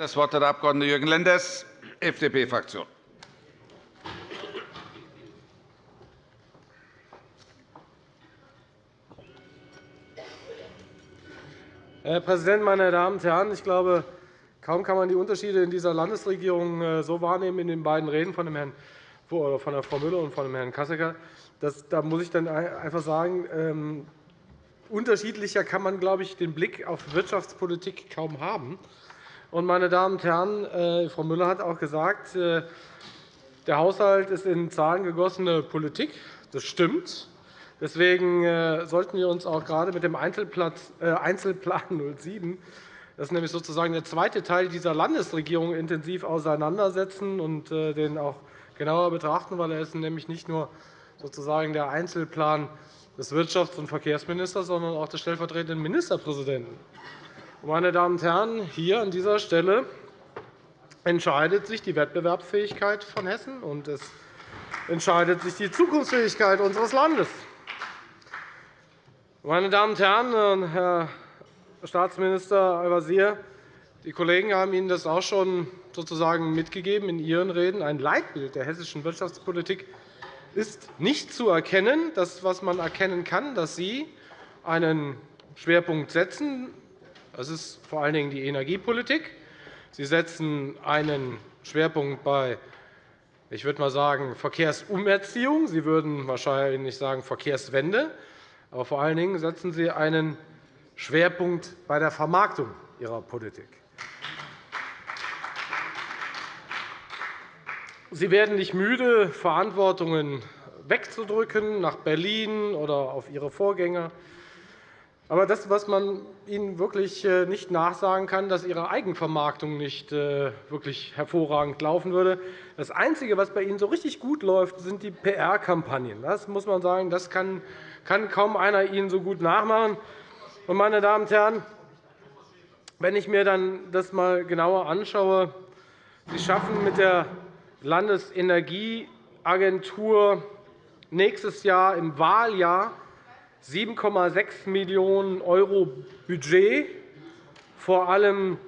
Das Wort hat der Abg. Jürgen Lenders, FDP-Fraktion. Herr Präsident, meine Damen und Herren! Ich glaube, kaum kann man die Unterschiede in dieser Landesregierung äh, so wahrnehmen in den beiden Reden von, dem Herrn, von Frau Müller und von Herrn Kassecker. Da muss ich dann einfach sagen, ähm, unterschiedlicher kann man, glaube ich, den Blick auf Wirtschaftspolitik kaum haben. Meine Damen und Herren, äh, Frau Müller hat auch gesagt, äh, der Haushalt ist in Zahlen gegossene Politik. Das stimmt. Deswegen äh, sollten wir uns auch gerade mit dem Einzelplan 07, das ist nämlich sozusagen der zweite Teil dieser Landesregierung, intensiv auseinandersetzen und den auch genauer betrachten, weil er ist nämlich nicht nur sozusagen der Einzelplan des Wirtschafts- und Verkehrsministers, sondern auch des stellvertretenden Ministerpräsidenten. Meine Damen und Herren, hier an dieser Stelle entscheidet sich die Wettbewerbsfähigkeit von Hessen, und es entscheidet sich die Zukunftsfähigkeit unseres Landes. Meine Damen und Herren, Herr Staatsminister Al-Wazir, die Kollegen haben Ihnen das auch schon sozusagen mitgegeben in Ihren Reden. Ein Leitbild der hessischen Wirtschaftspolitik ist nicht zu erkennen. Das, was man erkennen kann, dass Sie einen Schwerpunkt setzen. Das ist vor allen Dingen die Energiepolitik. Sie setzen einen Schwerpunkt bei ich würde mal sagen, Verkehrsumerziehung. Sie würden wahrscheinlich sagen Verkehrswende. Aber vor allen Dingen setzen Sie einen Schwerpunkt bei der Vermarktung Ihrer Politik. Sie werden nicht müde, Verantwortungen wegzudrücken nach Berlin oder auf Ihre Vorgänger. Aber das, was man Ihnen wirklich äh, nicht nachsagen kann, dass Ihre Eigenvermarktung nicht äh, wirklich hervorragend laufen würde. Das Einzige, was bei Ihnen so richtig gut läuft, sind die PR-Kampagnen. Das muss man sagen, das kann kaum einer Ihnen so gut nachmachen. Meine Damen und Herren, wenn ich mir dann das einmal genauer anschaue, Sie schaffen mit der Landesenergieagentur nächstes Jahr im Wahljahr 7,6 Millionen € Budget, vor allem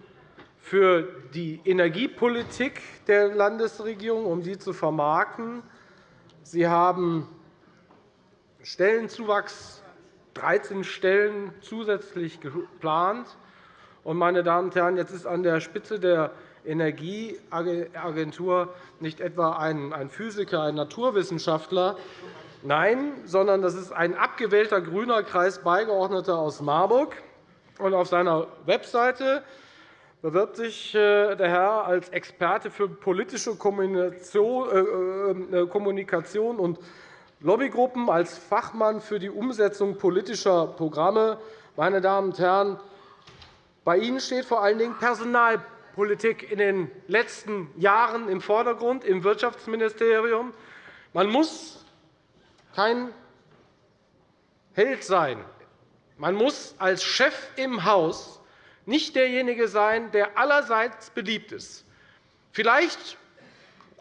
für die Energiepolitik der Landesregierung, um sie zu vermarkten. Sie haben Stellenzuwachs 13 Stellen zusätzlich geplant. Meine Damen und Herren, jetzt ist an der Spitze der Energieagentur nicht etwa ein Physiker, ein Naturwissenschaftler, nein, sondern das ist ein abgewählter grüner Kreisbeigeordneter aus Marburg. Auf seiner Webseite bewirbt sich äh, der Herr als Experte für politische Kommunikation äh, äh, und Lobbygruppen als Fachmann für die Umsetzung politischer Programme. Meine Damen und Herren, bei Ihnen steht vor allen Dingen Personalpolitik in den letzten Jahren im Vordergrund im Wirtschaftsministerium. Man muss kein Held sein. Man muss als Chef im Haus nicht derjenige sein, der allerseits beliebt ist. Vielleicht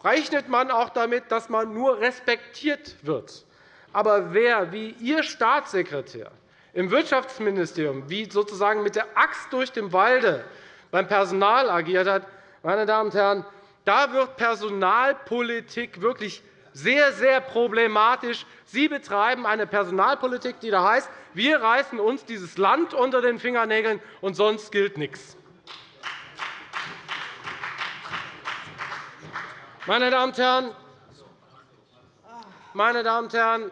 rechnet man auch damit, dass man nur respektiert wird. Aber wer wie Ihr Staatssekretär im Wirtschaftsministerium wie sozusagen mit der Axt durch den Walde beim Personal agiert hat, meine Damen und Herren, da wird Personalpolitik wirklich sehr, sehr problematisch. Sie betreiben eine Personalpolitik, die da heißt, wir reißen uns dieses Land unter den Fingernägeln, und sonst gilt nichts. Meine Damen und Herren, meine Damen und Herren,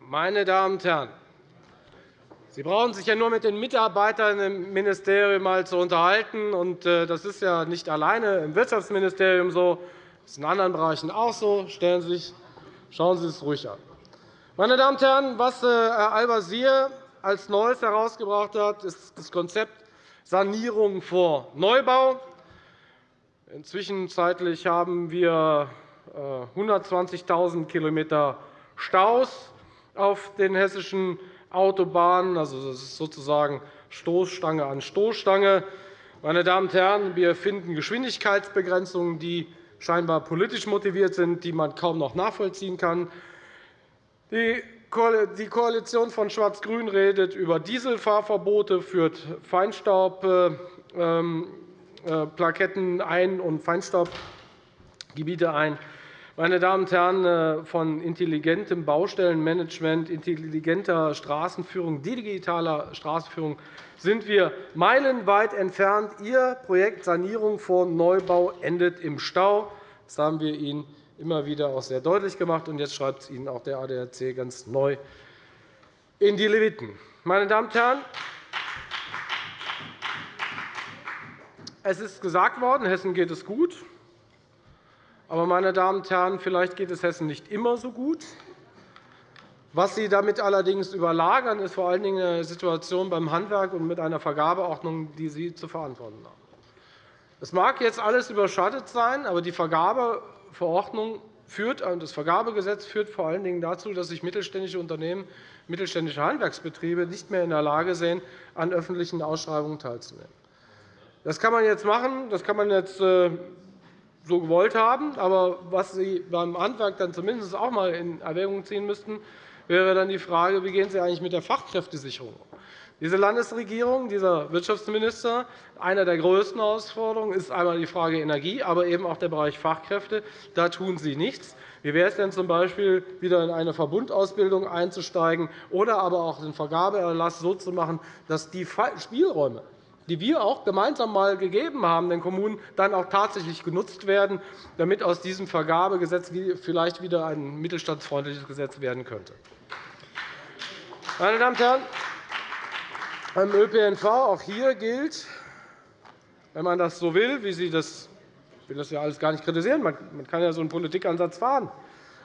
meine Damen und Herren, Sie brauchen sich ja nur mit den Mitarbeitern im Ministerium mal zu unterhalten. Äh, das ist ja nicht alleine im Wirtschaftsministerium so, das ist in anderen Bereichen auch so. Stellen Sie sich, schauen Sie es ruhig an. Meine Damen und Herren, was äh, Herr Al-Wazir als Neues herausgebracht hat, ist das Konzept Sanierung vor Neubau. Inzwischen haben wir 120.000 äh, km Staus auf den hessischen Autobahnen. Also, das ist sozusagen Stoßstange an Stoßstange. Meine Damen und Herren, wir finden Geschwindigkeitsbegrenzungen, die scheinbar politisch motiviert sind, die man kaum noch nachvollziehen kann. Die Koalition von Schwarz-Grün redet über Dieselfahrverbote, führt Feinstaubplaketten ein und Feinstaubgebiete ein. Meine Damen und Herren, äh, von intelligentem Baustellenmanagement, intelligenter Straßenführung, digitaler Straßenführung sind wir meilenweit entfernt. Ihr Projekt Sanierung vor Neubau endet im Stau. Das haben wir Ihnen immer wieder auch sehr deutlich gemacht. Und jetzt schreibt es Ihnen auch der ADAC ganz neu in die Leviten. Meine Damen und Herren, es ist gesagt worden, Hessen geht es gut. Aber, meine Damen und Herren, vielleicht geht es Hessen nicht immer so gut. Was Sie damit allerdings überlagern, ist vor allen Dingen eine Situation beim Handwerk und mit einer Vergabeordnung, die Sie zu verantworten haben. Es mag jetzt alles überschattet sein, aber die Vergabeverordnung führt, das Vergabegesetz führt vor allen Dingen dazu, dass sich mittelständische Unternehmen, mittelständische Handwerksbetriebe nicht mehr in der Lage sehen, an öffentlichen Ausschreibungen teilzunehmen. Das kann man jetzt machen. Das kann man jetzt äh, so gewollt haben. Aber was Sie beim Handwerk dann zumindest auch einmal in Erwägung ziehen müssten, wäre dann die Frage, wie gehen Sie eigentlich mit der Fachkräftesicherung um? Diese Landesregierung, dieser Wirtschaftsminister, eine der größten Herausforderungen ist einmal die Frage Energie, aber eben auch der Bereich Fachkräfte. Da tun Sie nichts. Wie wäre es denn z. B., wieder in eine Verbundausbildung einzusteigen oder aber auch den Vergabeerlass so zu machen, dass die Spielräume, die wir auch gemeinsam einmal gegeben haben den Kommunen, dann auch tatsächlich genutzt werden, damit aus diesem Vergabegesetz vielleicht wieder ein mittelstandsfreundliches Gesetz werden könnte. Meine Damen und Herren, beim ÖPNV auch hier gilt, wenn man das so will, wie Sie das ich will das ja alles gar nicht kritisieren. Man kann ja so einen Politikansatz fahren.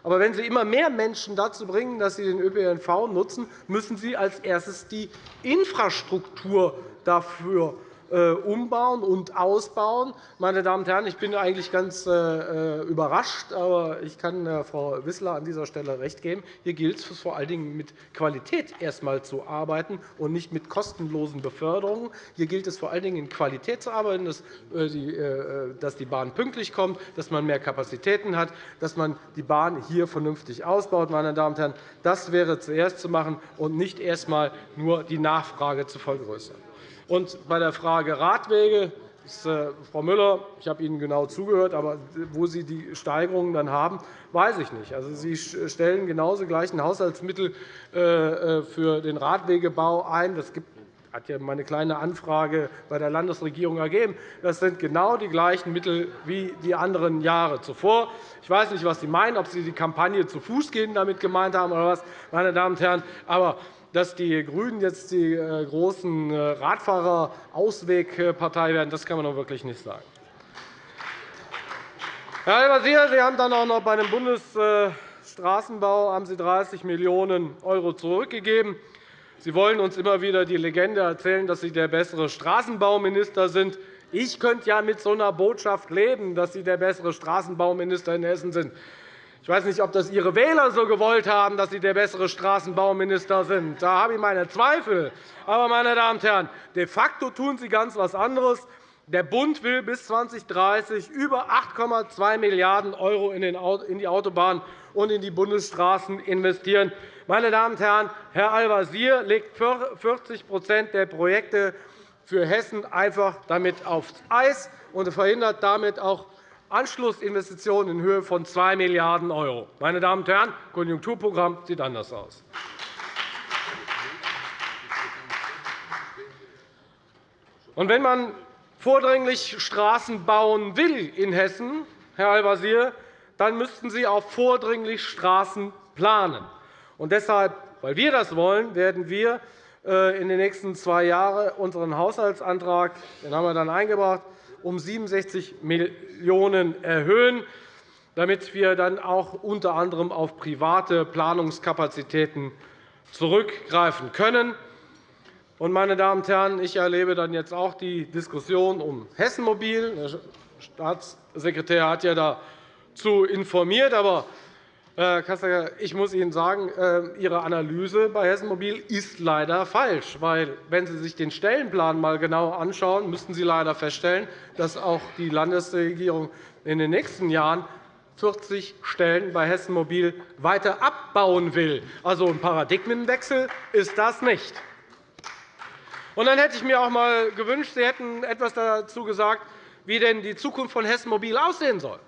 Aber wenn Sie immer mehr Menschen dazu bringen, dass sie den ÖPNV nutzen, müssen Sie als erstes die Infrastruktur dafür umbauen und ausbauen. Meine Damen und Herren, ich bin eigentlich ganz äh, äh, überrascht, aber ich kann Frau Wissler an dieser Stelle recht geben. Hier gilt es vor allen Dingen mit Qualität erst einmal zu arbeiten und nicht mit kostenlosen Beförderungen. Hier gilt es vor allen Dingen in Qualität zu arbeiten, dass die Bahn pünktlich kommt, dass man mehr Kapazitäten hat, dass man die Bahn hier vernünftig ausbaut. Meine Damen und Herren, das wäre zuerst zu machen und nicht erst einmal nur die Nachfrage zu vergrößern. Und bei der Frage Radwege äh, Frau Müller, ich habe Ihnen genau zugehört, aber wo Sie die Steigerungen dann haben, weiß ich nicht. Also, Sie stellen genauso gleichen Haushaltsmittel äh, äh, für den Radwegebau ein. Das hat ja meine kleine Anfrage bei der Landesregierung ergeben. Das sind genau die gleichen Mittel wie die anderen Jahre zuvor. Ich weiß nicht, was Sie meinen, ob Sie die Kampagne zu Fuß gehen damit gemeint haben oder was, meine Damen und Herren. Aber dass die GRÜNEN jetzt die äh, großen äh, Radfahrer-Auswegpartei werden, das kann man doch wirklich nicht sagen. Herr Al-Wazir, Sie haben dann auch noch bei dem Bundesstraßenbau haben Sie 30 Millionen € zurückgegeben. Sie wollen uns immer wieder die Legende erzählen, dass Sie der bessere Straßenbauminister sind. Ich könnte ja mit so einer Botschaft leben, dass Sie der bessere Straßenbauminister in Hessen sind. Ich weiß nicht, ob das Ihre Wähler so gewollt haben, dass Sie der bessere Straßenbauminister sind. Da habe ich meine Zweifel. Aber, meine Damen und Herren, de facto tun Sie ganz etwas anderes. Der Bund will bis 2030 über 8,2 Milliarden € in die Autobahnen und in die Bundesstraßen investieren. Meine Damen und Herren, Herr Al-Wazir legt 40% der Projekte für Hessen einfach damit aufs Eis und verhindert damit auch Anschlussinvestitionen in Höhe von 2 Milliarden €. Meine Damen und Herren, das Konjunkturprogramm sieht anders aus. Und wenn man vordringlich Straßen bauen will in Hessen, Herr Al-Wazir, dann müssten Sie auch vordringlich Straßen planen. Und deshalb, weil wir das wollen, werden wir äh, in den nächsten zwei Jahren unseren Haushaltsantrag, den haben wir dann eingebracht, um 67 Millionen € erhöhen, damit wir dann auch unter anderem auf private Planungskapazitäten zurückgreifen können. Meine Damen und Herren, ich erlebe dann jetzt auch die Diskussion um Hessenmobil. Der Staatssekretär hat ja dazu informiert. Aber Herr Kassler, ich muss Ihnen sagen, äh, Ihre Analyse bei Hessen Mobil ist leider falsch. Weil, wenn Sie sich den Stellenplan einmal genau anschauen, müssten Sie leider feststellen, dass auch die Landesregierung in den nächsten Jahren 40 Stellen bei Hessen Mobil weiter abbauen will. Also ein Paradigmenwechsel ist das nicht. Und dann hätte ich mir auch einmal gewünscht, Sie hätten etwas dazu gesagt, wie denn die Zukunft von Hessen Mobil aussehen soll.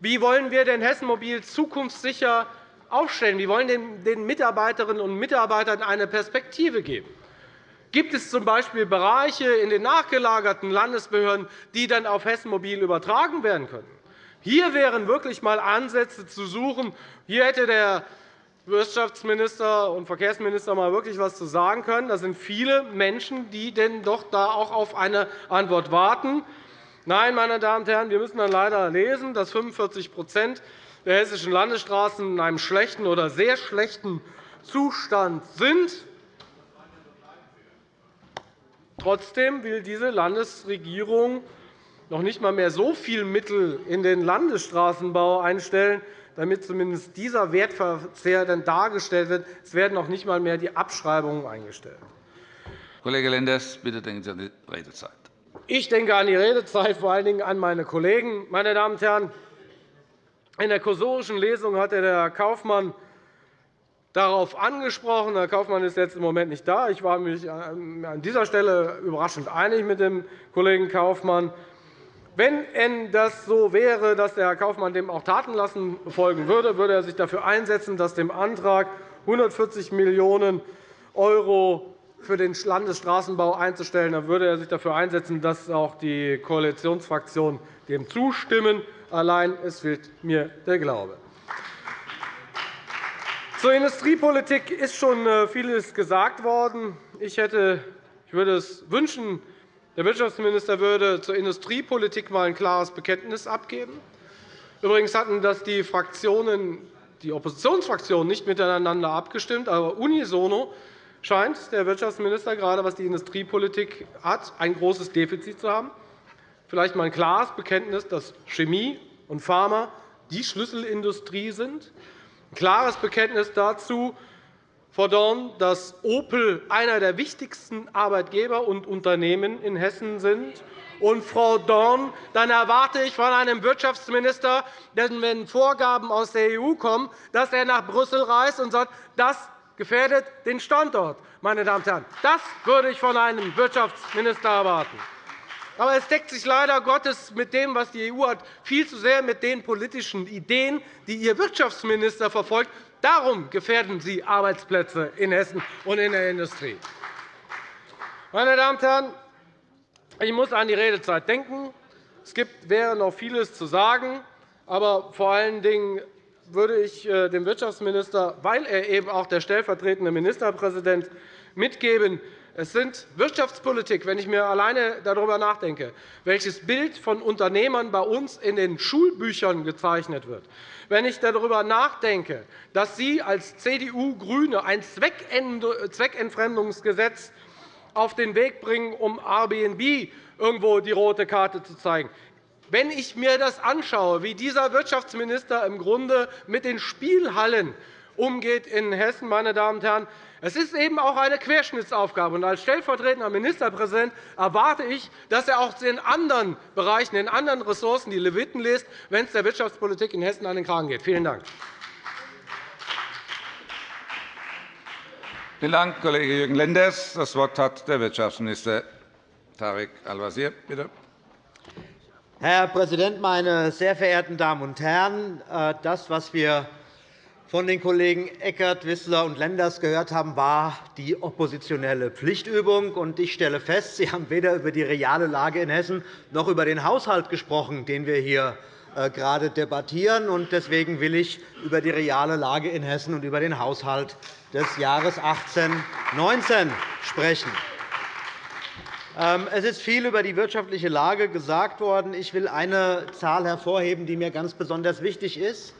Wie wollen wir denn Hessen Mobil zukunftssicher aufstellen? Wie wollen wir den Mitarbeiterinnen und Mitarbeitern eine Perspektive geben? Gibt es z. B. Bereiche in den nachgelagerten Landesbehörden, die dann auf Hessen Mobil übertragen werden können? Hier wären wirklich einmal Ansätze zu suchen. Hier hätte der Wirtschaftsminister und Verkehrsminister mal wirklich etwas zu sagen können. Das sind viele Menschen, die denn doch da auch auf eine Antwort warten. Nein, meine Damen und Herren, wir müssen dann leider lesen, dass 45% der hessischen Landesstraßen in einem schlechten oder sehr schlechten Zustand sind. Trotzdem will diese Landesregierung noch nicht einmal mehr so viel Mittel in den Landesstraßenbau einstellen, damit zumindest dieser Wertverzehr dann dargestellt wird. Es werden noch nicht einmal mehr die Abschreibungen eingestellt. Kollege Lenders, bitte denken Sie an die Redezeit. Ich denke an die Redezeit, vor allen Dingen an meine Kollegen. Meine Damen und Herren, in der kursorischen Lesung hat Herr Kaufmann darauf angesprochen. Herr Kaufmann ist jetzt im Moment nicht da. Ich war mich an dieser Stelle überraschend einig mit dem Kollegen Kaufmann. Wenn das so wäre, dass der Herr Kaufmann dem auch Tatenlassen folgen würde, würde er sich dafür einsetzen, dass dem Antrag 140 Millionen € für den Landesstraßenbau einzustellen, dann würde er sich dafür einsetzen, dass auch die Koalitionsfraktionen dem zustimmen. Allein es fehlt mir der Glaube. Zur Industriepolitik ist schon äh, vieles gesagt worden. Ich, hätte, ich würde es wünschen, der Wirtschaftsminister würde zur Industriepolitik einmal ein klares Bekenntnis abgeben. Übrigens hatten das die, Fraktionen, die Oppositionsfraktionen nicht miteinander abgestimmt, aber unisono scheint der Wirtschaftsminister, gerade was die Industriepolitik hat, ein großes Defizit zu haben. Vielleicht einmal ein klares Bekenntnis, dass Chemie und Pharma die Schlüsselindustrie sind. Ein klares Bekenntnis dazu, fordern, dass Opel einer der wichtigsten Arbeitgeber und Unternehmen in Hessen sind. Und, Frau Dorn, dann erwarte ich von einem Wirtschaftsminister, wenn Vorgaben aus der EU kommen, dass er nach Brüssel reist und sagt, das gefährdet den Standort. Meine Damen und Herren. Das würde ich von einem Wirtschaftsminister erwarten. Aber es deckt sich leider Gottes mit dem, was die EU hat, viel zu sehr mit den politischen Ideen, die Ihr Wirtschaftsminister verfolgt. Darum gefährden Sie Arbeitsplätze in Hessen und in der Industrie. Meine Damen und Herren, ich muss an die Redezeit denken. Es wäre noch vieles zu sagen, aber vor allen Dingen würde ich äh, dem Wirtschaftsminister, weil er eben auch der stellvertretende Ministerpräsident mitgeben, es sind Wirtschaftspolitik, wenn ich mir alleine darüber nachdenke, welches Bild von Unternehmern bei uns in den Schulbüchern gezeichnet wird, wenn ich darüber nachdenke, dass Sie als CDU-GRÜNE ein Zweckentfremdungsgesetz auf den Weg bringen, um Airbnb irgendwo die rote Karte zu zeigen, wenn ich mir das anschaue, wie dieser Wirtschaftsminister im Grunde mit den Spielhallen umgeht in Hessen, meine Damen und Herren, es ist eben auch eine Querschnittsaufgabe. als stellvertretender Ministerpräsident erwarte ich, dass er auch in anderen Bereichen, in anderen Ressourcen die Leviten liest, wenn es der Wirtschaftspolitik in Hessen an den Kragen geht. Vielen Dank. Vielen Dank, Kollege Jürgen Lenders. Das Wort hat der Wirtschaftsminister Tarek Al-Wazir. Bitte. Herr Präsident, meine sehr verehrten Damen und Herren! Äh, das, was wir von den Kollegen Eckert, Wissler und Lenders gehört haben, war die oppositionelle Pflichtübung. Ich stelle fest, Sie haben weder über die reale Lage in Hessen noch über den Haushalt gesprochen, den wir hier äh, gerade debattieren. Deswegen will ich über die reale Lage in Hessen und über den Haushalt des Jahres 2018-19 sprechen. Ähm, es ist viel über die wirtschaftliche Lage gesagt worden. Ich will eine Zahl hervorheben, die mir ganz besonders wichtig ist.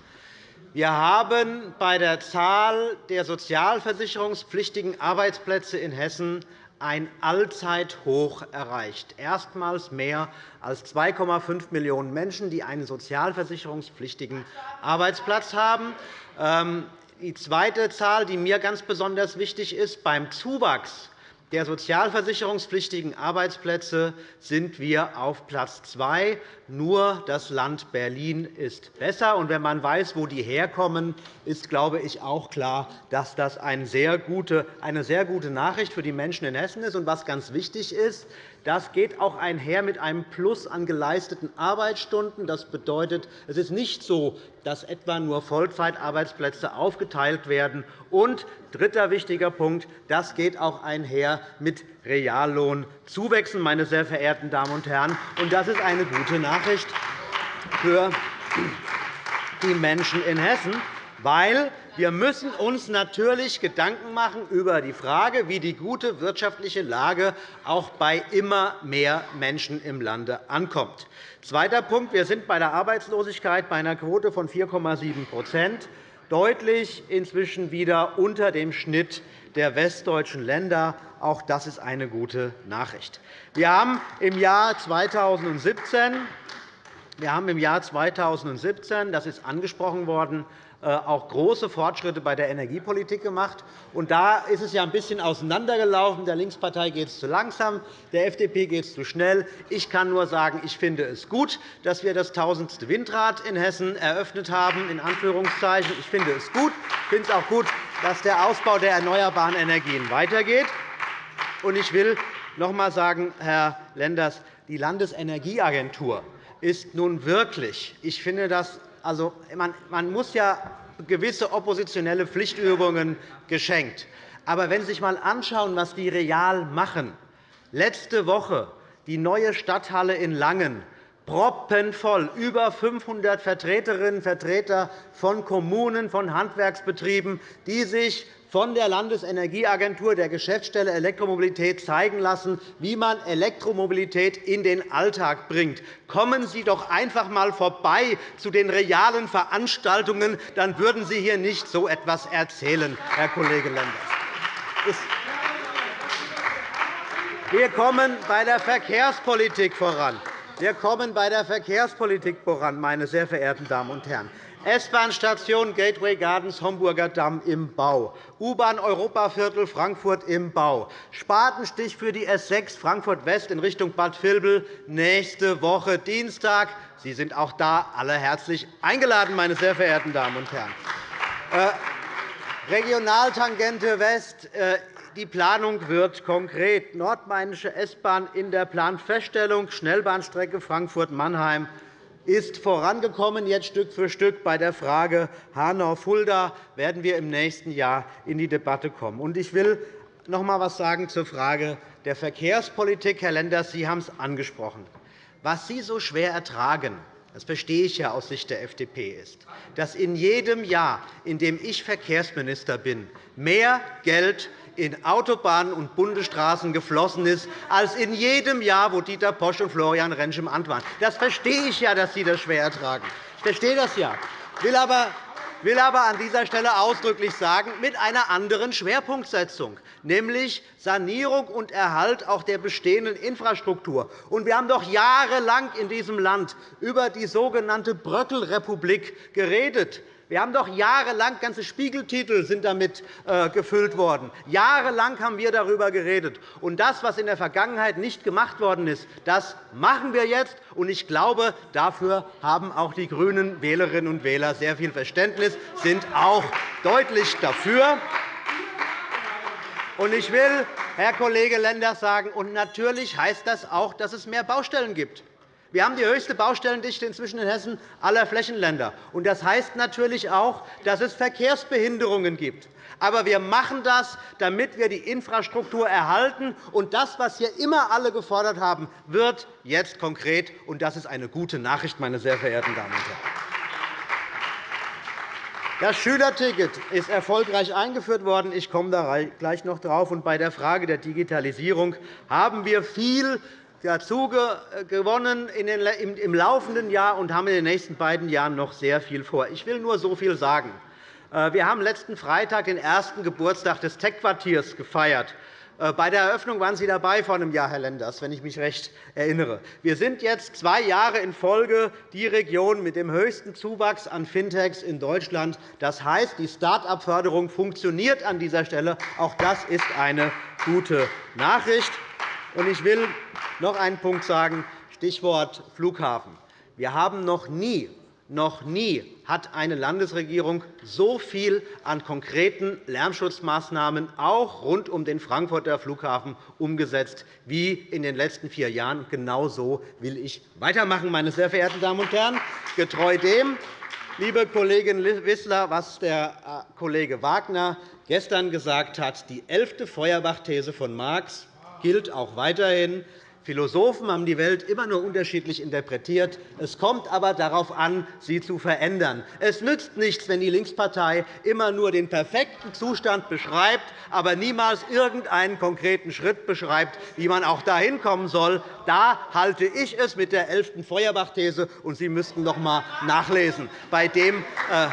Wir haben bei der Zahl der sozialversicherungspflichtigen Arbeitsplätze in Hessen ein Allzeithoch erreicht. Erstmals mehr als 2,5 Millionen Menschen, die einen sozialversicherungspflichtigen Arbeitsplatz haben. Ähm, die zweite Zahl, die mir ganz besonders wichtig ist, beim Zuwachs der sozialversicherungspflichtigen Arbeitsplätze sind wir auf Platz zwei. Nur das Land Berlin ist besser. Und wenn man weiß, wo die herkommen, ist, glaube ich, auch klar, dass das eine sehr gute Nachricht für die Menschen in Hessen ist. Und was ganz wichtig ist, das geht auch einher mit einem Plus an geleisteten Arbeitsstunden. Das bedeutet, es ist nicht so, dass etwa nur Vollzeitarbeitsplätze aufgeteilt werden. Und dritter wichtiger Punkt, das geht auch einher mit Reallohnzuwächsen, meine sehr verehrten Damen und Herren. Und das ist eine gute Nachricht für die Menschen in Hessen, weil wir müssen uns natürlich Gedanken machen über die Frage, wie die gute wirtschaftliche Lage auch bei immer mehr Menschen im Lande ankommt. Zweiter Punkt. Wir sind bei der Arbeitslosigkeit bei einer Quote von 4,7% deutlich inzwischen wieder unter dem Schnitt der westdeutschen Länder. Auch das ist eine gute Nachricht. Wir haben im Jahr 2017 wir haben im Jahr 2017, das ist angesprochen worden, auch große Fortschritte bei der Energiepolitik gemacht. Und da ist es ja ein bisschen auseinandergelaufen. Der Linkspartei geht es zu langsam, der FDP geht es zu schnell. Ich kann nur sagen, ich finde es gut, dass wir das tausendste Windrad in Hessen eröffnet haben. In Anführungszeichen. Ich finde es gut. Ich finde es auch gut, dass der Ausbau der erneuerbaren Energien weitergeht. Und ich will noch einmal sagen, Herr Lenders, die Landesenergieagentur ist nun wirklich, ich finde das also, man, man muss ja gewisse oppositionelle Pflichtübungen geschenkt. Aber wenn Sie sich einmal anschauen, was die real machen, letzte Woche die neue Stadthalle in Langen, proppenvoll, über 500 Vertreterinnen und Vertreter von Kommunen, von Handwerksbetrieben, die sich von der Landesenergieagentur der Geschäftsstelle Elektromobilität zeigen lassen, wie man Elektromobilität in den Alltag bringt. Kommen Sie doch einfach einmal vorbei zu den realen Veranstaltungen, dann würden Sie hier nicht so etwas erzählen, Herr Kollege Lenders. Wir kommen bei der Verkehrspolitik voran. Wir kommen bei der Verkehrspolitik voran, meine sehr verehrten Damen und Herren. S-Bahn-Station Gateway Gardens Homburger Damm im Bau, U-Bahn Europaviertel Frankfurt im Bau, Spatenstich für die S 6 Frankfurt West in Richtung Bad Vilbel nächste Woche Dienstag. Sie sind auch da alle herzlich eingeladen, meine sehr verehrten Damen und Herren. Äh, Regionaltangente West. Äh, die Planung wird konkret. Nordmainische S-Bahn in der Planfeststellung, Schnellbahnstrecke Frankfurt-Mannheim ist vorangekommen. Jetzt Stück für Stück bei der Frage Hanau-Fulda werden wir im nächsten Jahr in die Debatte kommen. Ich will noch einmal etwas sagen zur Frage der Verkehrspolitik. Herr Lenders, Sie haben es angesprochen. Was Sie so schwer ertragen, das verstehe ich ja aus Sicht der FDP, ist, dass in jedem Jahr, in dem ich Verkehrsminister bin, mehr Geld in Autobahnen und Bundesstraßen geflossen ist, als in jedem Jahr, wo Dieter Posch und Florian Rentsch im Amt waren. Das verstehe ich ja, dass Sie das schwer ertragen. Ich verstehe das ja. Ich will aber will aber an dieser Stelle ausdrücklich sagen, mit einer anderen Schwerpunktsetzung, nämlich Sanierung und Erhalt auch der bestehenden Infrastruktur. Wir haben doch jahrelang in diesem Land über die sogenannte Bröckelrepublik geredet. Wir haben doch jahrelang ganze Spiegeltitel sind damit äh, gefüllt worden. Jahrelang haben wir darüber geredet. Und das, was in der Vergangenheit nicht gemacht worden ist, das machen wir jetzt. Und ich glaube, dafür haben auch die grünen Wählerinnen und Wähler sehr viel Verständnis, sind auch deutlich dafür. Und ich will, Herr Kollege Lenders, sagen, und natürlich heißt das auch, dass es mehr Baustellen gibt. Wir haben die höchste Baustellendichte inzwischen in Hessen aller Flächenländer. Das heißt natürlich auch, dass es Verkehrsbehinderungen gibt. Aber wir machen das, damit wir die Infrastruktur erhalten. Und das, was hier immer alle gefordert haben, wird jetzt konkret. Und das ist eine gute Nachricht, meine sehr verehrten Damen und Herren. Das Schülerticket ist erfolgreich eingeführt worden. Ich komme da gleich noch darauf. Bei der Frage der Digitalisierung haben wir viel dazu gewonnen im laufenden Jahr und haben in den nächsten beiden Jahren noch sehr viel vor. Ich will nur so viel sagen. Äh, wir haben letzten Freitag den ersten Geburtstag des Tech-Quartiers gefeiert. Äh, bei der Eröffnung waren Sie dabei vor einem Jahr, Herr Lenders, wenn ich mich recht erinnere. Wir sind jetzt zwei Jahre in Folge die Region mit dem höchsten Zuwachs an Fintechs in Deutschland. Das heißt, die Start-up-Förderung funktioniert an dieser Stelle. Auch das ist eine gute Nachricht. Ich will noch einen Punkt sagen, Stichwort Flughafen. Wir haben noch nie noch nie hat eine Landesregierung so viel an konkreten Lärmschutzmaßnahmen auch rund um den Frankfurter Flughafen umgesetzt wie in den letzten vier Jahren. Genau so will ich weitermachen, meine sehr verehrten Damen und Herren. Getreu dem, liebe Kollegin Wissler, was der äh, Kollege Wagner gestern gesagt hat, die elfte Feuerbach-These von Marx gilt auch weiterhin. Philosophen haben die Welt immer nur unterschiedlich interpretiert. Es kommt aber darauf an, sie zu verändern. Es nützt nichts, wenn die Linkspartei immer nur den perfekten Zustand beschreibt, aber niemals irgendeinen konkreten Schritt beschreibt, wie man auch dahin kommen soll. Da halte ich es mit der 11. Feuerbach-These, und Sie müssten noch einmal nachlesen. Bei dem, äh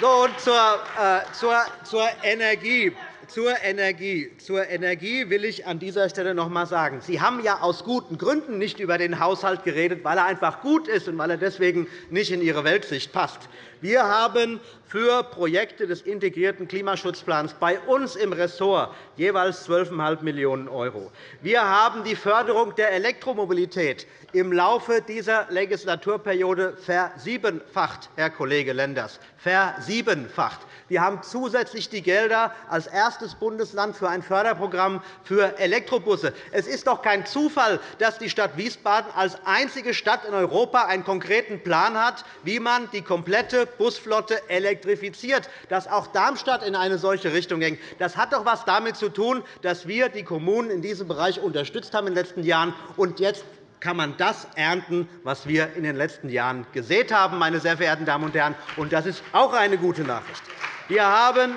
so, zur, äh, zur, zur Energie. Zur Energie. Zur Energie will ich an dieser Stelle noch einmal sagen. Sie haben ja aus guten Gründen nicht über den Haushalt geredet, weil er einfach gut ist und weil er deswegen nicht in Ihre Weltsicht passt. Wir haben für Projekte des integrierten Klimaschutzplans bei uns im Ressort jeweils 12,5 Millionen €. Wir haben die Förderung der Elektromobilität im Laufe dieser Legislaturperiode versiebenfacht, Herr Kollege Lenders, versiebenfacht. Wir haben zusätzlich die Gelder als erstes Bundesland für ein Förderprogramm für Elektrobusse. Es ist doch kein Zufall, dass die Stadt Wiesbaden als einzige Stadt in Europa einen konkreten Plan hat, wie man die komplette Busflotte elektrifiziert, dass auch Darmstadt in eine solche Richtung ging. Das hat doch etwas damit zu tun, dass wir die Kommunen in diesem Bereich unterstützt haben in den letzten Jahren. Und jetzt kann man das ernten, was wir in den letzten Jahren gesät haben, meine sehr verehrten Damen und Herren. Das ist auch eine gute Nachricht. Wir haben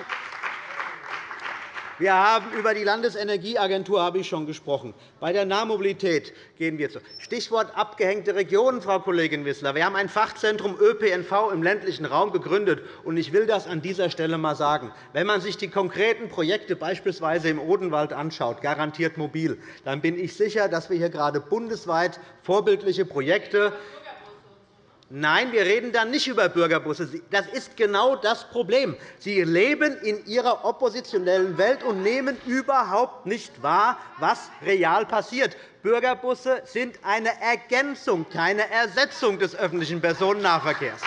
wir haben über die Landesenergieagentur habe ich schon gesprochen. Bei der Nahmobilität gehen wir zu. Stichwort abgehängte Regionen, Frau Kollegin Wissler. Wir haben ein Fachzentrum ÖPNV im ländlichen Raum gegründet. Ich will das an dieser Stelle einmal sagen. Wenn man sich die konkreten Projekte beispielsweise im Odenwald anschaut, garantiert mobil, dann bin ich sicher, dass wir hier gerade bundesweit vorbildliche Projekte Nein, wir reden dann nicht über Bürgerbusse. Das ist genau das Problem. Sie leben in Ihrer oppositionellen Welt und nehmen überhaupt nicht wahr, was real passiert. Bürgerbusse sind eine Ergänzung, keine Ersetzung des öffentlichen Personennahverkehrs.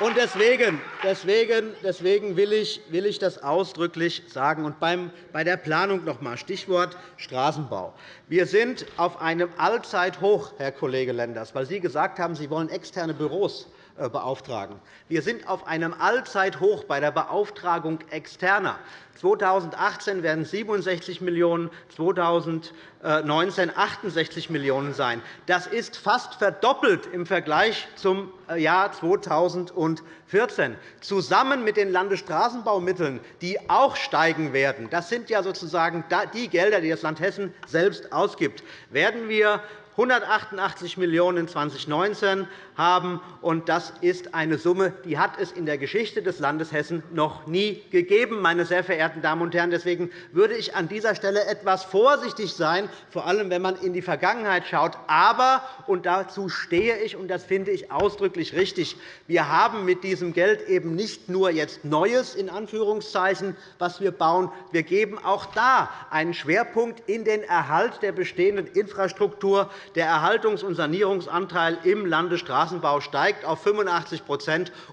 Und deswegen, deswegen, deswegen will, ich, will ich das ausdrücklich sagen. Und bei der Planung noch einmal, Stichwort Straßenbau. Wir sind auf einem Allzeithoch, Herr Kollege Lenders, weil Sie gesagt haben, Sie wollen externe Büros beauftragen. Wir sind auf einem Allzeithoch bei der Beauftragung Externer. 2018 werden 67 Millionen €, 2019 68 Millionen € sein. Das ist fast verdoppelt im Vergleich zum äh, Jahr 2014. Zusammen mit den Landesstraßenbaumitteln, die auch steigen werden, das sind ja sozusagen die Gelder, die das Land Hessen selbst ausgibt, werden wir 188 Millionen € in 2019 haben. Das ist eine Summe, die hat es in der Geschichte des Landes Hessen noch nie gegeben, meine sehr verehrten Damen und Herren. Deswegen würde ich an dieser Stelle etwas vorsichtig sein, vor allem wenn man in die Vergangenheit schaut. Aber, und dazu stehe ich, und das finde ich ausdrücklich richtig, wir haben mit diesem Geld eben nicht nur jetzt Neues, in Anführungszeichen, was wir bauen. Wir geben auch da einen Schwerpunkt in den Erhalt der bestehenden Infrastruktur. Der Erhaltungs- und Sanierungsanteil im Landesstraßenbau steigt auf 85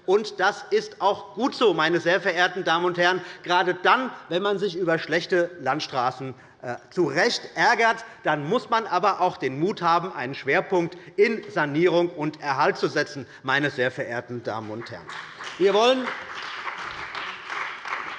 und Das ist auch gut so, meine sehr verehrten Damen und Herren, gerade dann, wenn man sich über schlechte Landstraßen äh, zu Recht ärgert, dann muss man aber auch den Mut haben, einen Schwerpunkt in Sanierung und Erhalt zu setzen. Meine sehr verehrten Damen und Herren. Wir wollen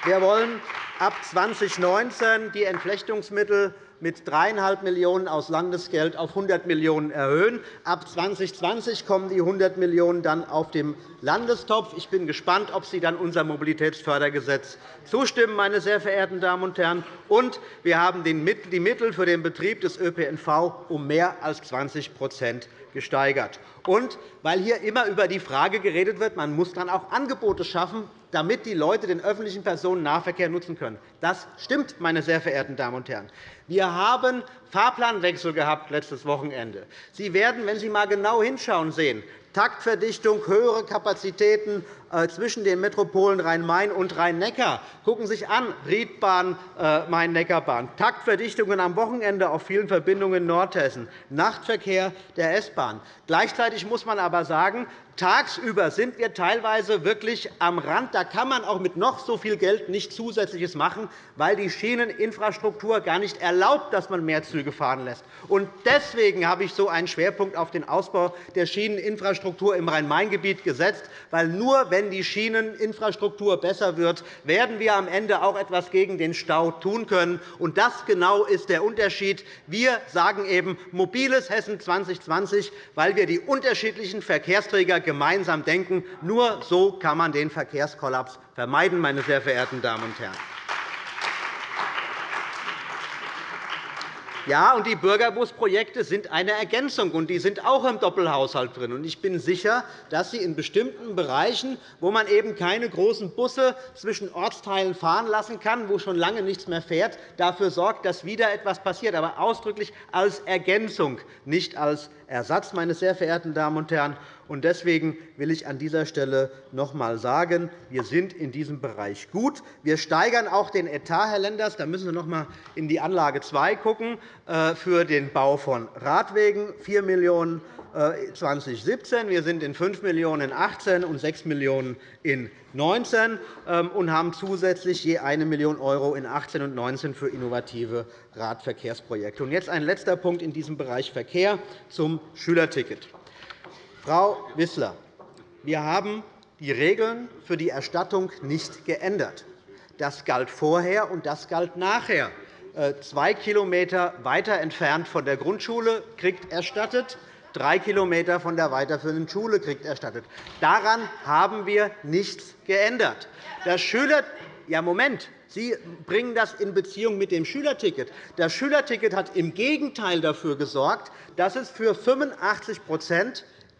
wir wollen ab 2019 die Entflechtungsmittel mit 3,5 Millionen € aus Landesgeld auf 100 Millionen € erhöhen. Ab 2020 kommen die 100 Millionen € dann auf dem Landestopf. Ich bin gespannt, ob Sie dann unser Mobilitätsfördergesetz zustimmen, meine sehr verehrten Damen und Herren. Und wir haben die Mittel für den Betrieb des ÖPNV um mehr als 20% gesteigert. Und weil hier immer über die Frage geredet wird, man muss dann auch Angebote schaffen, damit die Leute den öffentlichen Personennahverkehr nutzen können. Das stimmt, meine sehr verehrten Damen und Herren. Wir haben Fahrplanwechsel gehabt letztes Wochenende. Sie werden, wenn Sie einmal genau hinschauen, sehen, Taktverdichtung, höhere Kapazitäten äh, zwischen den Metropolen Rhein-Main und Rhein-Neckar. Gucken Sie sich an, Riedbahn, äh, Main-Neckar-Bahn, Taktverdichtungen am Wochenende auf vielen Verbindungen in Nordhessen, Nachtverkehr der S-Bahn. Gleichzeitig muss man aber sagen, Tagsüber sind wir teilweise wirklich am Rand. Da kann man auch mit noch so viel Geld nicht Zusätzliches machen, weil die Schieneninfrastruktur gar nicht erlaubt, dass man mehr Züge fahren lässt. Deswegen habe ich so einen Schwerpunkt auf den Ausbau der Schieneninfrastruktur im Rhein-Main-Gebiet gesetzt, weil nur wenn die Schieneninfrastruktur besser wird, werden wir am Ende auch etwas gegen den Stau tun können. das genau ist der Unterschied. Wir sagen eben mobiles Hessen 2020, weil wir die unterschiedlichen Verkehrsträger gemeinsam denken. Nur so kann man den Verkehrskollaps vermeiden, meine sehr verehrten Damen und Herren. Ja, und die Bürgerbusprojekte sind eine Ergänzung, und die sind auch im Doppelhaushalt drin. Ich bin sicher, dass Sie in bestimmten Bereichen, wo man eben keine großen Busse zwischen Ortsteilen fahren lassen kann, wo schon lange nichts mehr fährt, dafür sorgt, dass wieder etwas passiert, aber ausdrücklich als Ergänzung, nicht als Ersatz, meine sehr verehrten Damen und Herren. Deswegen will ich an dieser Stelle noch einmal sagen, wir sind in diesem Bereich gut. Wir steigern auch den Etat, Herr Lenders. Da müssen Sie noch einmal in die Anlage 2 schauen, äh, für den Bau von Radwegen 4 Millionen € 2017. Wir sind in 5 Millionen € in 2018 und 6 Millionen € in 2019 ähm, und haben zusätzlich je 1 Million € in 2018 und 2019 für innovative Radverkehrsprojekte. Jetzt ein letzter Punkt in diesem Bereich Verkehr zum Schülerticket. Frau Wissler, wir haben die Regeln für die Erstattung nicht geändert. Das galt vorher, und das galt nachher. Äh, zwei Kilometer weiter entfernt von der Grundschule kriegt erstattet, drei Kilometer von der weiterführenden Schule kriegt erstattet. Daran haben wir nichts geändert. Das Schüler ja, Moment. Sie bringen das in Beziehung mit dem Schülerticket. Das Schülerticket hat im Gegenteil dafür gesorgt, dass es für 85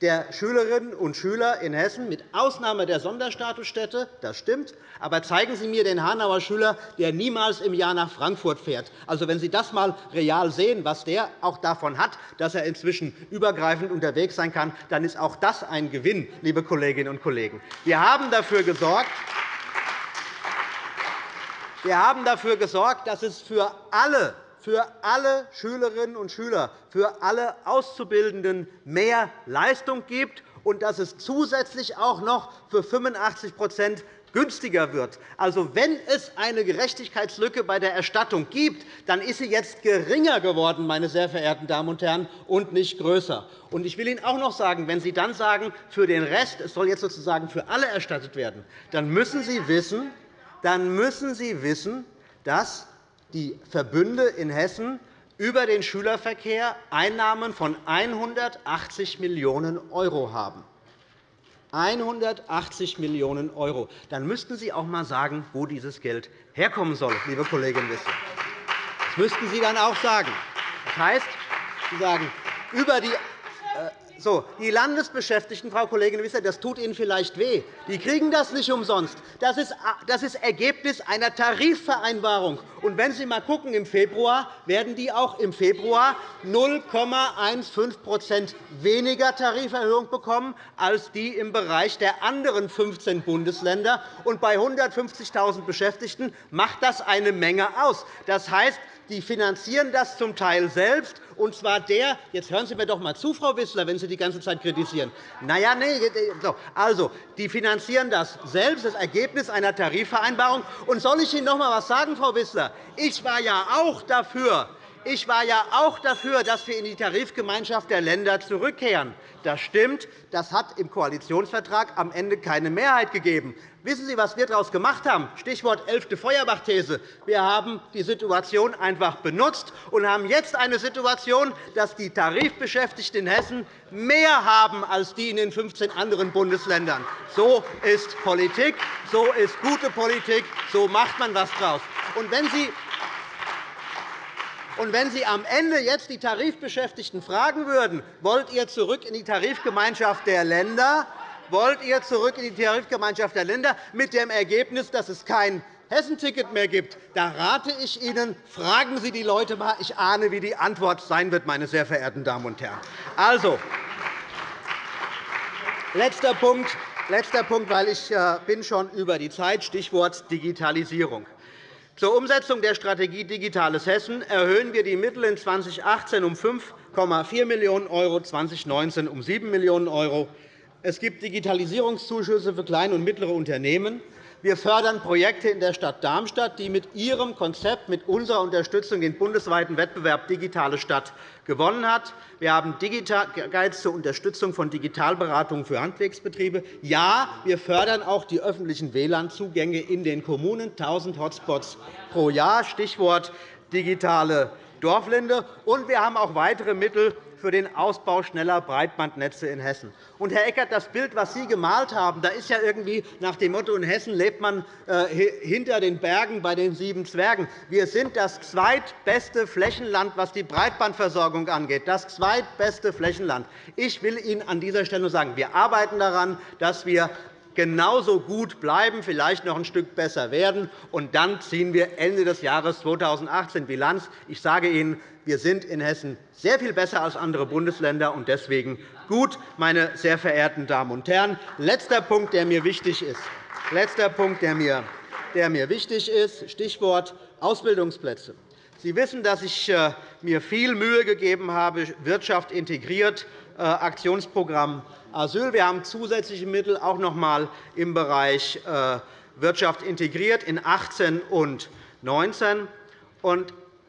der Schülerinnen und Schüler in Hessen, mit Ausnahme der Sonderstatusstädte, das stimmt. Aber zeigen Sie mir den Hanauer Schüler, der niemals im Jahr nach Frankfurt fährt. Also, wenn Sie das einmal real sehen, was der auch davon hat, dass er inzwischen übergreifend unterwegs sein kann, dann ist auch das ein Gewinn, liebe Kolleginnen und Kollegen. Wir haben dafür gesorgt, wir haben dafür gesorgt, dass es für alle für alle Schülerinnen und Schüler, für alle Auszubildenden mehr Leistung gibt und dass es zusätzlich auch noch für 85% günstiger wird. Also, wenn es eine Gerechtigkeitslücke bei der Erstattung gibt, dann ist sie jetzt geringer geworden, meine sehr verehrten Damen und Herren, und nicht größer. Und ich will Ihnen auch noch sagen, wenn Sie dann sagen, für den Rest, es soll jetzt sozusagen für alle erstattet werden, dann müssen Sie wissen, dann müssen Sie wissen, dass die Verbünde in Hessen über den Schülerverkehr Einnahmen von 180 Millionen € haben. 180 Millionen €. Dann müssten Sie auch einmal sagen, wo dieses Geld herkommen soll, liebe Kollegin Wissler. Das müssten Sie dann auch sagen. Das heißt, Sie sagen, über die so, die Landesbeschäftigten, Frau Kollegin Wissler, das tut Ihnen vielleicht weh. Die kriegen das nicht umsonst. Das ist, das ist Ergebnis einer Tarifvereinbarung. Und wenn Sie einmal schauen, im Februar werden die auch im Februar 0,15% weniger Tariferhöhung bekommen als die im Bereich der anderen 15 Bundesländer. Und bei 150.000 Beschäftigten macht das eine Menge aus. Das heißt, die finanzieren das zum Teil selbst, und zwar der – jetzt hören Sie mir doch einmal zu, Frau Wissler, wenn Sie die ganze Zeit kritisieren. Na ja, nee, also, die finanzieren das selbst, das Ergebnis einer Tarifvereinbarung. Und soll ich Ihnen noch einmal etwas sagen, Frau Wissler? Ich war ja auch dafür, Ich war ja auch dafür, dass wir in die Tarifgemeinschaft der Länder zurückkehren. Das stimmt. Das hat im Koalitionsvertrag am Ende keine Mehrheit gegeben. Wissen Sie, was wir daraus gemacht haben? Stichwort 11. Feuerbach-These. Wir haben die Situation einfach benutzt und haben jetzt eine Situation, dass die Tarifbeschäftigten in Hessen mehr haben als die in den 15 anderen Bundesländern. So ist Politik. So ist gute Politik. So macht man etwas daraus. Und wenn Sie und wenn Sie am Ende jetzt die Tarifbeschäftigten fragen würden, wollt ihr zurück in die Tarifgemeinschaft der Länder, wollt ihr zurück in die Tarifgemeinschaft der Länder mit dem Ergebnis, dass es kein Hessenticket mehr gibt, da rate ich Ihnen, fragen Sie die Leute einmal. Ich ahne, wie die Antwort sein wird, meine sehr verehrten Damen und Herren. Also, letzter Punkt, letzter Punkt, weil ich äh, bin schon über die Zeit, Stichwort Digitalisierung. Zur Umsetzung der Strategie Digitales Hessen erhöhen wir die Mittel in 2018 um 5,4 Millionen €, 2019 um 7 Millionen €. Es gibt Digitalisierungszuschüsse für kleine und mittlere Unternehmen. Wir fördern Projekte in der Stadt Darmstadt, die mit ihrem Konzept, mit unserer Unterstützung den bundesweiten Wettbewerb Digitale Stadt gewonnen hat. Wir haben Digitales zur Unterstützung von Digitalberatungen für Handwerksbetriebe. Ja, wir fördern auch die öffentlichen WLAN-Zugänge in den Kommunen, 1.000 Hotspots pro Jahr, Stichwort digitale Dorflinde. Und wir haben auch weitere Mittel für den Ausbau schneller Breitbandnetze in Hessen. Und, Herr Eckert, das Bild, das Sie gemalt haben, da ist ja irgendwie nach dem Motto, in Hessen lebt man äh, hinter den Bergen bei den sieben Zwergen. Wir sind das zweitbeste Flächenland, was die Breitbandversorgung angeht. Das zweitbeste Flächenland. Ich will Ihnen an dieser Stelle nur sagen, wir arbeiten daran, dass wir genauso gut bleiben, vielleicht noch ein Stück besser werden. Und dann ziehen wir Ende des Jahres 2018 Bilanz. Ich sage Ihnen, wir sind in Hessen sehr viel besser als andere Bundesländer und deswegen gut, meine sehr verehrten Damen und Herren. Letzter Punkt, der mir wichtig ist. Letzter Punkt, der mir, der mir wichtig ist, Stichwort Ausbildungsplätze. Sie wissen, dass ich äh, mir viel Mühe gegeben habe, Wirtschaft integriert, äh, Aktionsprogramm Asyl. Wir haben zusätzliche Mittel auch noch einmal im Bereich äh, Wirtschaft integriert in 18 und 19.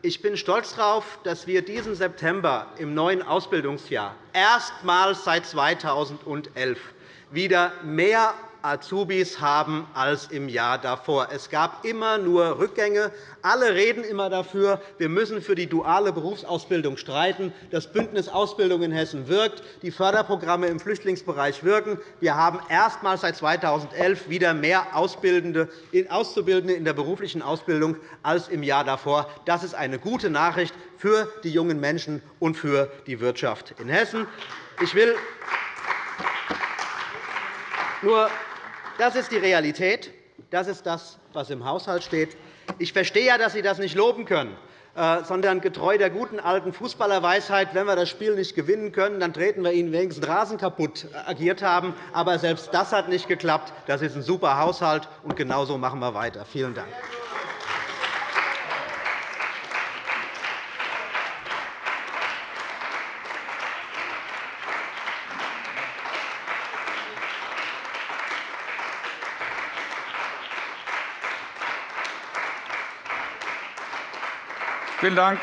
Ich bin stolz darauf, dass wir diesen September im neuen Ausbildungsjahr erstmals seit 2011 wieder mehr Azubis haben als im Jahr davor. Es gab immer nur Rückgänge. Alle reden immer dafür, wir müssen für die duale Berufsausbildung streiten. Das Bündnis Ausbildung in Hessen wirkt. Die Förderprogramme im Flüchtlingsbereich wirken. Wir haben erstmals seit 2011 wieder mehr Auszubildende in der beruflichen Ausbildung als im Jahr davor. Das ist eine gute Nachricht für die jungen Menschen und für die Wirtschaft in Hessen. Ich will nur das ist die Realität. Das ist das, was im Haushalt steht. Ich verstehe ja, dass Sie das nicht loben können, äh, sondern getreu der guten alten Fußballerweisheit, wenn wir das Spiel nicht gewinnen können, dann treten wir Ihnen wenigstens Rasen kaputt äh, agiert haben. Aber selbst das hat nicht geklappt. Das ist ein super Haushalt, und genauso machen wir weiter. Vielen Dank. Vielen Dank.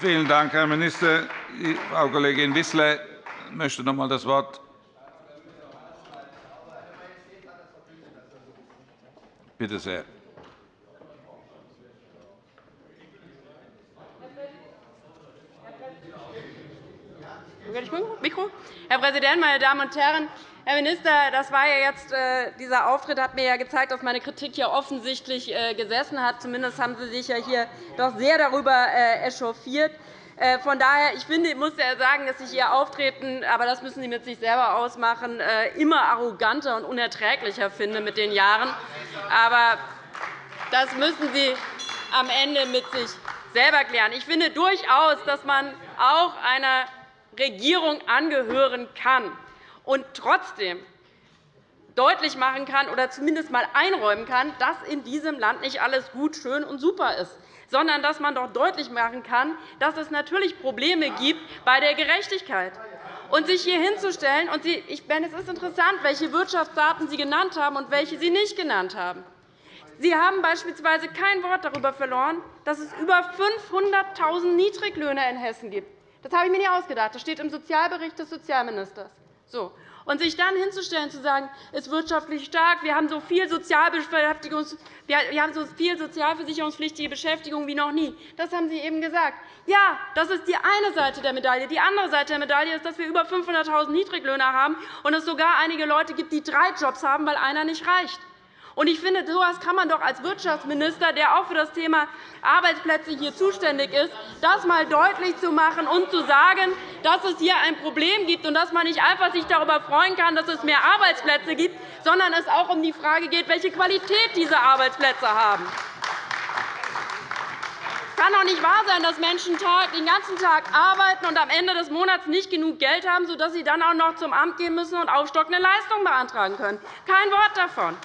Vielen Dank, Herr Minister. Frau Kollegin Wissler möchte noch einmal das Wort. Bitte sehr. Herr Präsident, meine Damen und Herren! Herr Minister, das war ja jetzt, äh, dieser Auftritt hat mir ja gezeigt, dass meine Kritik hier offensichtlich äh, gesessen hat. Zumindest haben Sie sich ja hier doch sehr darüber äh, echauffiert. Von daher, ich finde, ich muss ja sagen, dass ich Ihr Auftreten, aber das müssen Sie mit sich selber ausmachen, immer arroganter und unerträglicher finde mit den Jahren. Aber das müssen Sie am Ende mit sich selber klären. Ich finde durchaus, dass man auch einer Regierung angehören kann und trotzdem deutlich machen kann oder zumindest einmal einräumen kann, dass in diesem Land nicht alles gut, schön und super ist, sondern dass man doch deutlich machen kann, dass es natürlich Probleme gibt bei der Gerechtigkeit. Und sich hier hinzustellen, und Sie, ich meine, es ist interessant, welche Wirtschaftsdaten Sie genannt haben und welche Sie nicht genannt haben. Sie haben beispielsweise kein Wort darüber verloren, dass es über 500.000 Niedriglöhner in Hessen gibt. Das habe ich mir nicht ausgedacht. Das steht im Sozialbericht des Sozialministers. So. Und sich dann hinzustellen, zu sagen, es ist wirtschaftlich stark, wir haben so viel, wir haben so viel sozialversicherungspflichtige Beschäftigung wie noch nie, das haben Sie eben gesagt. Ja, das ist die eine Seite der Medaille. Die andere Seite der Medaille ist, dass wir über 500.000 Niedriglöhner haben und es sogar einige Leute gibt, die drei Jobs haben, weil einer nicht reicht. Ich finde, so etwas kann man doch als Wirtschaftsminister, der auch für das Thema Arbeitsplätze hier zuständig ist, das einmal deutlich zu machen und zu sagen, dass es hier ein Problem gibt und dass man nicht einfach sich darüber freuen kann, dass es mehr Arbeitsplätze gibt, sondern es auch um die Frage geht, welche Qualität diese Arbeitsplätze haben. Es kann doch nicht wahr sein, dass Menschen den ganzen Tag arbeiten und am Ende des Monats nicht genug Geld haben, sodass sie dann auch noch zum Amt gehen müssen und aufstockende Leistungen beantragen können. Kein Wort davon.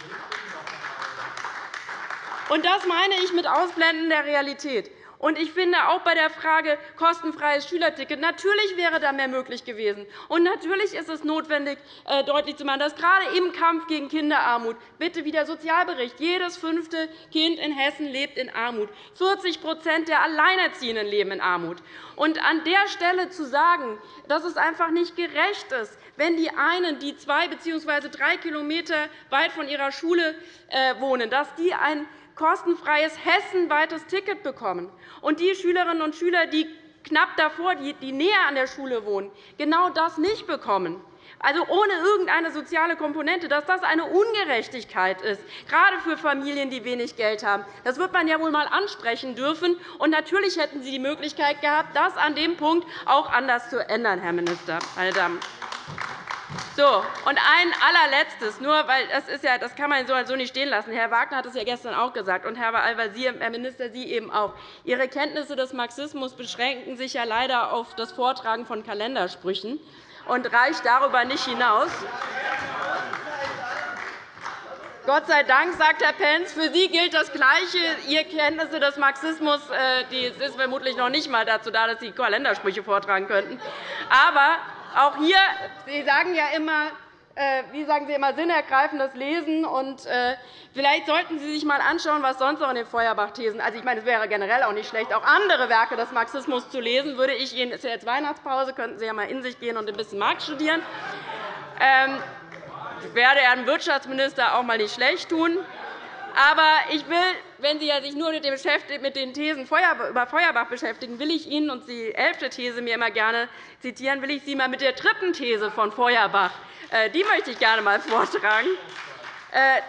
Und das meine ich mit Ausblenden der Realität. Und ich finde auch bei der Frage kostenfreies Schülerticket, natürlich wäre da mehr möglich gewesen. Und natürlich ist es notwendig, äh, deutlich zu machen, dass gerade im Kampf gegen Kinderarmut, bitte wie der Sozialbericht, jedes fünfte Kind in Hessen lebt in Armut. 40% der Alleinerziehenden leben in Armut. Und an der Stelle zu sagen, dass es einfach nicht gerecht ist, wenn die einen, die zwei bzw. drei Kilometer weit von ihrer Schule äh, wohnen, dass die ein kostenfreies hessenweites Ticket bekommen. Und die Schülerinnen und Schüler, die knapp davor, die näher an der Schule wohnen, genau das nicht bekommen, also ohne irgendeine soziale Komponente, dass das eine Ungerechtigkeit ist, gerade für Familien, die wenig Geld haben. Das wird man ja wohl einmal ansprechen dürfen. Und natürlich hätten Sie die Möglichkeit gehabt, das an dem Punkt auch anders zu ändern, Herr Minister. Meine Damen. So, und ein allerletztes, nur weil das, ist ja, das kann man so nicht stehen lassen. Herr Wagner hat es ja gestern auch gesagt, und Herr Al-Wazir, Herr Minister, Sie eben auch. Ihre Kenntnisse des Marxismus beschränken sich ja leider auf das Vortragen von Kalendersprüchen und reicht darüber nicht hinaus. Gott sei Dank, sagt Herr Pentz, für Sie gilt das Gleiche. Ihre Kenntnisse des Marxismus äh, die ist vermutlich noch nicht einmal dazu da, dass Sie Kalendersprüche vortragen könnten. Aber auch hier, Sie sagen ja immer, äh, wie sagen Sie immer, sinnergreifendes Lesen. Und, äh, vielleicht sollten Sie sich einmal anschauen, was sonst noch in den Feuerbach-Thesen also, ich meine, Es wäre generell auch nicht schlecht, auch andere Werke des Marxismus zu lesen. Würde ich Ihnen, es ist jetzt Weihnachtspause, könnten Sie ja einmal in sich gehen und ein bisschen Marx studieren. Ähm, werde Herrn Wirtschaftsminister auch einmal nicht schlecht tun. Aber ich will, wenn Sie sich nur mit den Thesen über Feuerbach beschäftigen, will ich Ihnen und die elfte These mir immer gerne zitieren, will ich Sie einmal mit der dritten These von Feuerbach, äh, die möchte ich gerne einmal vortragen. Äh,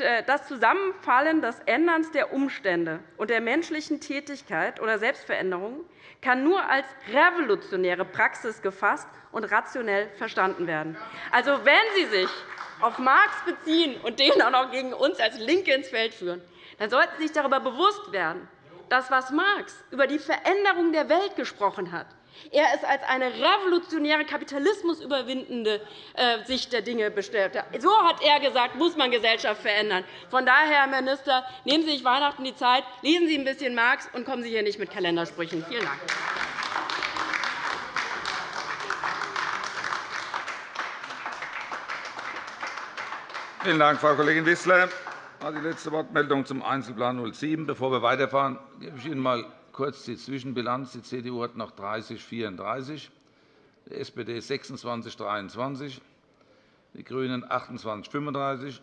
äh, das Zusammenfallen des Änderns der Umstände und der menschlichen Tätigkeit oder Selbstveränderung kann nur als revolutionäre Praxis gefasst und rationell verstanden werden. Also, wenn Sie sich auf Marx beziehen und den auch noch gegen uns als LINKE ins Feld führen, dann sollten Sie sich darüber bewusst werden, dass was Marx über die Veränderung der Welt gesprochen hat, er es als eine revolutionäre, kapitalismusüberwindende äh, Sicht der Dinge bestellt. So hat er gesagt, muss man Gesellschaft verändern. Von daher, Herr Minister, nehmen Sie sich Weihnachten die Zeit, lesen Sie ein bisschen Marx und kommen Sie hier nicht mit Kalendersprüchen. Vielen Dank. Vielen Dank, Frau Kollegin Wissler. Die letzte Wortmeldung zum Einzelplan 07. Bevor wir weiterfahren, gebe ich Ihnen einmal kurz die Zwischenbilanz. Die CDU hat noch 30, 34, die SPD 26, 23, die GRÜNEN 28, 35,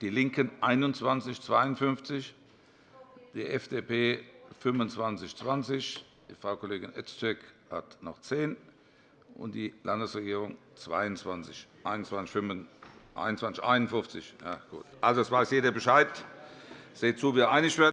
die LINKEN 21, 52, die FDP 25, 20, die Frau Kollegin Öztürk hat noch 10 und die Landesregierung 22, 21, 25. 21, 51. Ja, gut. Also, es weiß jeder Bescheid. Seht zu, wie einig werden.